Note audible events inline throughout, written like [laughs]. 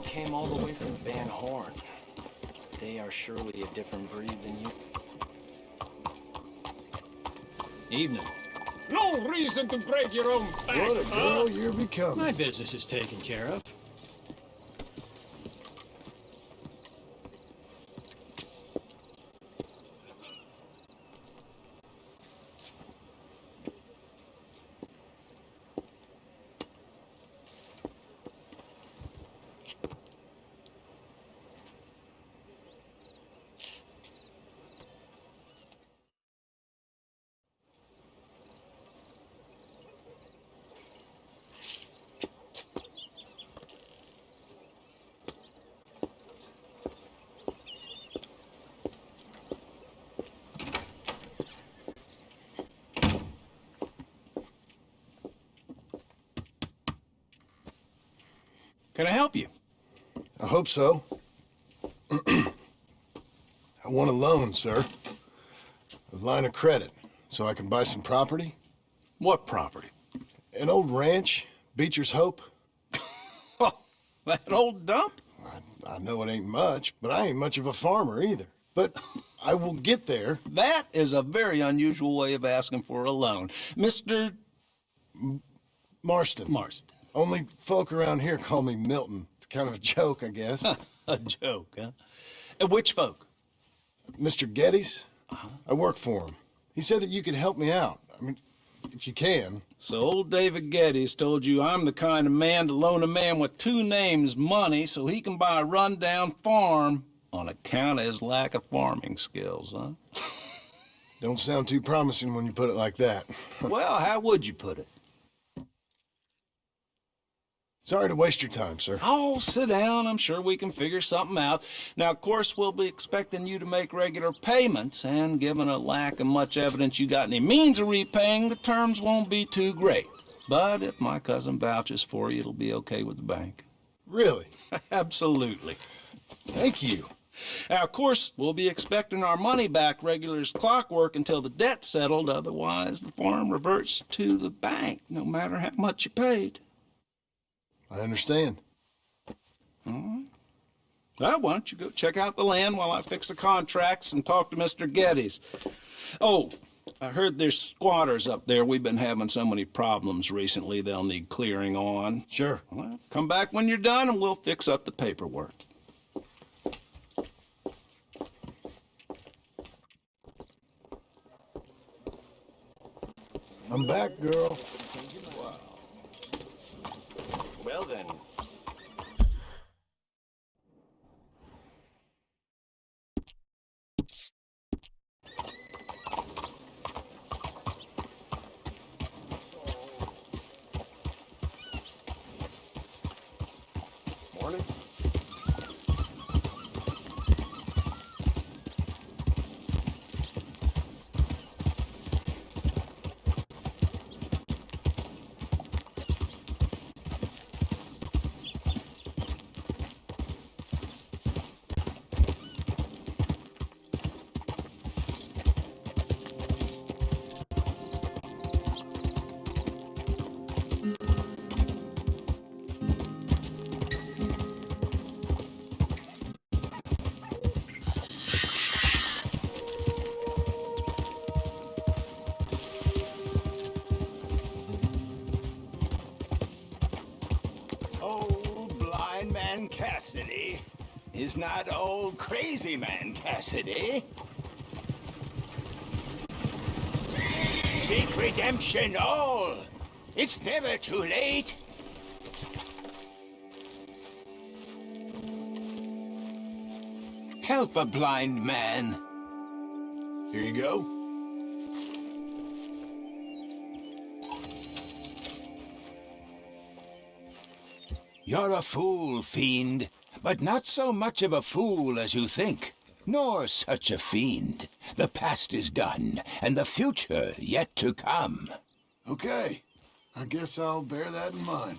fellow came all the way from Van Horn. They are surely a different breed than you. Evening. No reason to break your own back, What a huh? girl you're becoming. My business is taken care of. Can I help you? I hope so. [clears throat] I want a loan, sir. A line of credit, so I can buy some property. What property? An old ranch, Beecher's Hope. [laughs] Oh, that old dump? I, I know it ain't much, but I ain't much of a farmer either. But I will get there. That is a very unusual way of asking for a loan. Mr. Marston. Marston. Only folk around here call me Milton. It's kind of a joke, I guess. [laughs] a joke, huh? And which folk? Mr. Geddes, uh-huh. I work for him. He said that you could help me out. I mean, if you can. So old David Geddes told you I'm the kind of man to loan a man with two names money so he can buy a rundown farm on account of his lack of farming skills, huh? Don't sound too promising when you put it like that. [laughs] well, how would you put it? Sorry to waste your time, sir. Oh, sit down. I'm sure we can figure something out. Now, of course, we'll be expecting you to make regular payments, and given a lack of much evidence you got any means of repaying, the terms won't be too great. But if my cousin vouches for you, it'll be okay with the bank. Really? [laughs] Absolutely. Thank you. Now, of course, we'll be expecting our money back regular as clockwork until the debt's settled. Otherwise, the farm reverts to the bank, no matter how much you paid. I understand. All right. Well, why don't you go check out the land while I fix the contracts and talk to Mr. Geddes. Oh, I heard there's squatters up there. We've been having so many problems recently they'll need clearing on. Sure. Well, come back when you're done and we'll fix up the paperwork. I'm back, girl. Cassidy is not old crazy man Cassidy. Seek redemption all. It's never too late. Help a blind man. Here you go. You're a fool, fiend, but not so much of a fool as you think, nor such a fiend. The past is done, and the future yet to come. Okay. I guess I'll bear that in mind.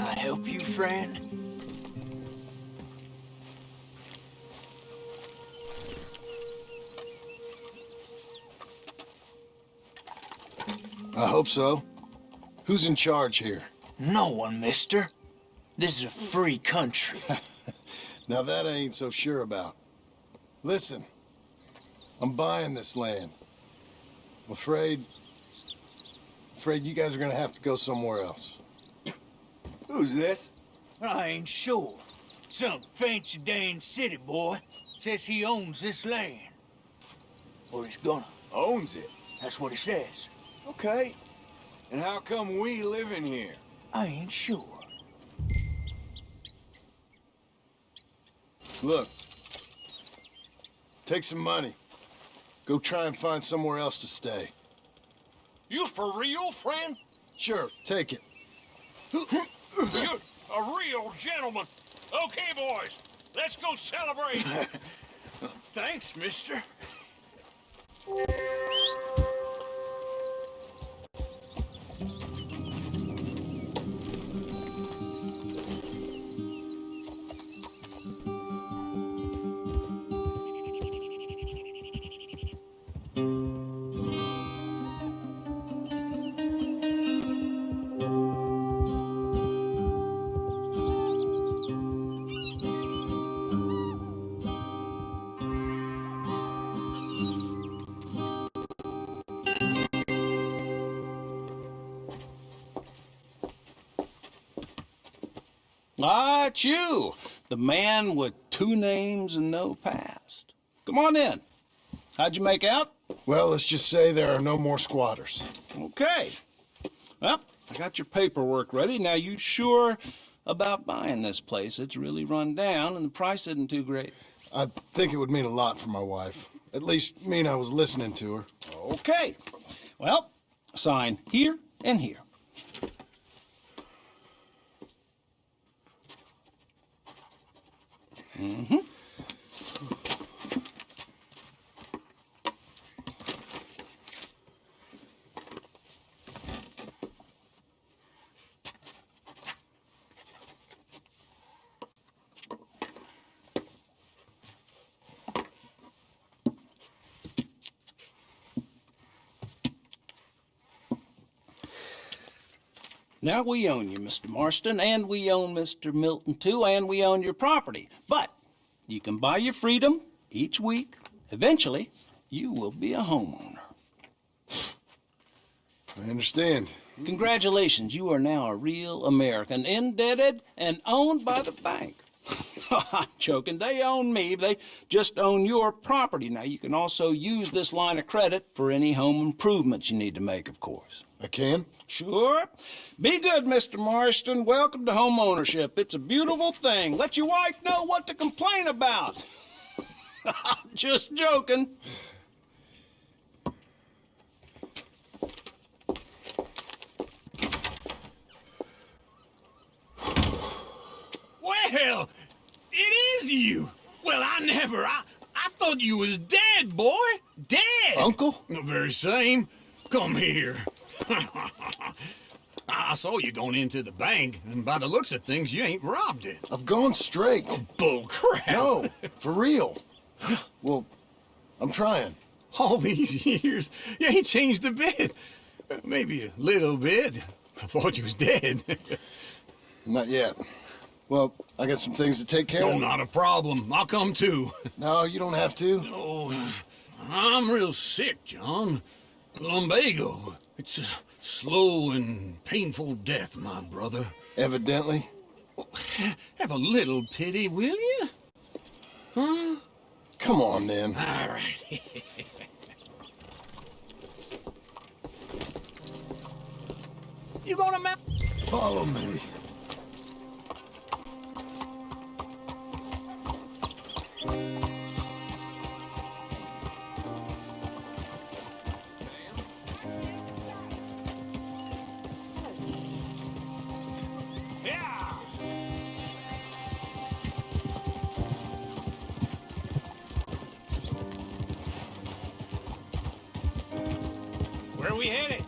Help you, friend? I hope so. Who's in charge here? No one, mister. This is a free country. [laughs] Now that I ain't so sure about. Listen, I'm buying this land. I'm afraid... Afraid you guys are gonna have to go somewhere else. Who's this? I ain't sure. Some fancy Dan city boy says he owns this land. Or he's gonna. Owns it. That's what he says. Okay. And how come we live in here? I ain't sure. Look. Take some money. Go try and find somewhere else to stay. You for real, friend? Sure, take it. [laughs] You're a real gentleman. Okay, boys, let's go celebrate. [laughs] Thanks, mister. Ah, it's you, the man with two names and no past. Come on in. How'd you make out? Well, let's just say there are no more squatters. Okay. Well, I got your paperwork ready. Now, you sure about buying this place? It's really run down, and the price isn't too great. I think it would mean a lot for my wife. At least mean I was listening to her. Okay. Well, sign here and here. Mm-hmm. Now we own you, Mr. Marston, and we own Mr. Milton too, and we own your property. But you can buy your freedom each week. Eventually, you will be a homeowner. I understand. Congratulations, you are now a real American, indebted and owned by the bank. [laughs] I'm joking. They own me. They just own your property. Now, you can also use this line of credit for any home improvements you need to make, of course. I can? Sure. Be good, Mr. Marston. Welcome to home ownership. It's a beautiful thing. Let your wife know what to complain about. [laughs] I'm just joking. Well, it is you. Well, I never. I, I thought you was dead, boy. Dead. Uncle? The very same. Come here. [laughs] I saw you going into the bank, and by the looks of things, you ain't robbed it. I've gone straight. Oh, bull crap. No, for real. Well, I'm trying. All [laughs] these years, you ain't changed a bit. Maybe a little bit. I thought you was dead. [laughs] Not yet. Well, I got some things to take care no, of. not a problem. I'll come too. No, you don't have to. Oh, I'm real sick, John. Lumbago. It's a slow and painful death, my brother. Evidently. Have a little pity, will you? Huh? Come on, then. All right. [laughs] you gonna mount? Follow me. We headed?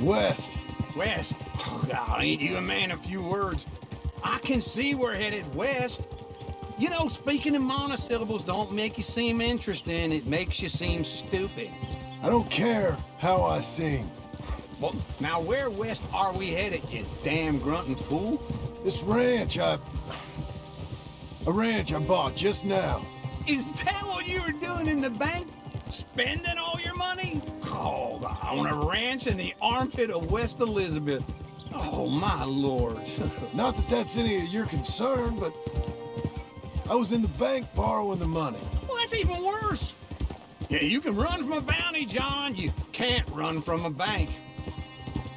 West. West. Oh, God, ain't you a man of few words? I can see we're headed west. You know, speaking in monosyllables don't make you seem interesting. It makes you seem stupid. I don't care how I sing. Well, now where west are we headed, you damn grunting fool? This ranch I... A ranch I bought just now. Is that what you were doing in the bank? Spending all Oh, on a ranch in the armpit of West Elizabeth. Oh, my lord. [laughs] Not that that's any of your concern, but... I was in the bank borrowing the money. well, that's even worse. Yeah, you can run from a bounty, John. You can't run from a bank.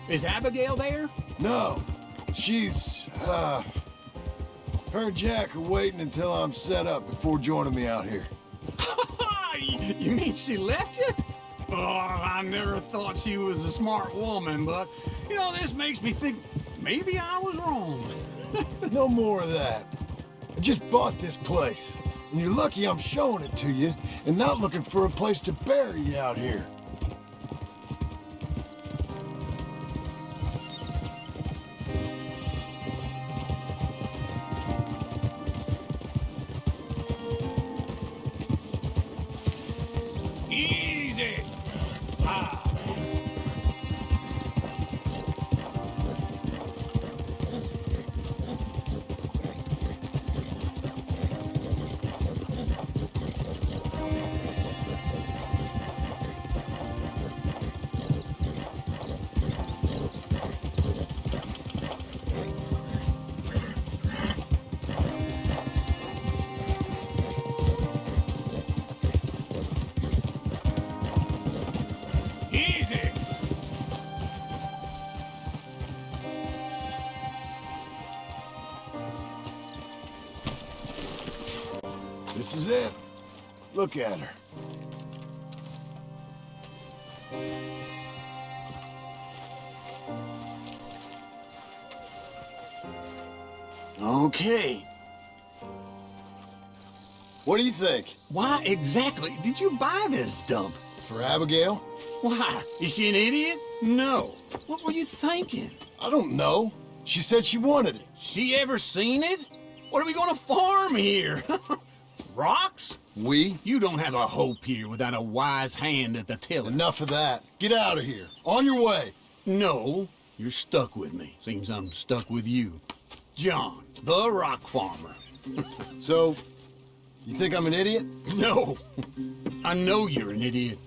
Is Abigail there? No, she's, uh... Her and Jack are waiting until I'm set up before joining me out here. [laughs] you mean she left you? Oh, I never thought she was a smart woman, but, you know, this makes me think maybe I was wrong. [laughs] No more of that. I just bought this place. And you're lucky I'm showing it to you and not looking for a place to bury you out here. Is it. Look at her. Okay. What do you think? Why exactly did you buy this dump? For Abigail? Why? Is she an idiot? No. What were you thinking? I don't know. She said she wanted it. She ever seen it? What are we gonna farm here? [laughs] Rocks? We? You don't have a hope here without a wise hand at the tiller. Enough of that. Get out of here. On your way. No, you're stuck with me. Seems I'm stuck with you. John, the rock farmer. So, you think I'm an idiot? [laughs] No, I know you're an idiot.